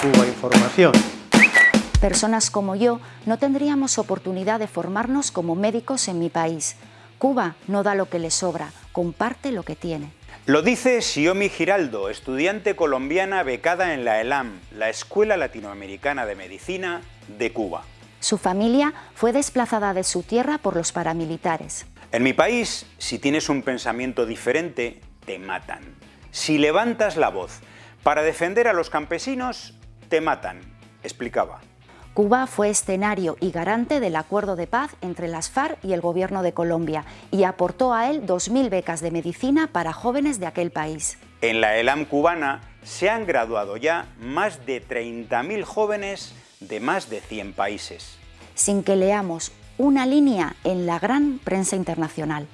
Cuba Información. Personas como yo no tendríamos oportunidad de formarnos como médicos en mi país. Cuba no da lo que le sobra, comparte lo que tiene. Lo dice Xiomi Giraldo, estudiante colombiana becada en la ELAM, la Escuela Latinoamericana de Medicina de Cuba. Su familia fue desplazada de su tierra por los paramilitares. En mi país, si tienes un pensamiento diferente, te matan. Si levantas la voz para defender a los campesinos, te matan, explicaba. Cuba fue escenario y garante del acuerdo de paz entre las FARC y el gobierno de Colombia y aportó a él 2.000 becas de medicina para jóvenes de aquel país. En la ELAM cubana se han graduado ya más de 30.000 jóvenes de más de 100 países. Sin que leamos una línea en la gran prensa internacional.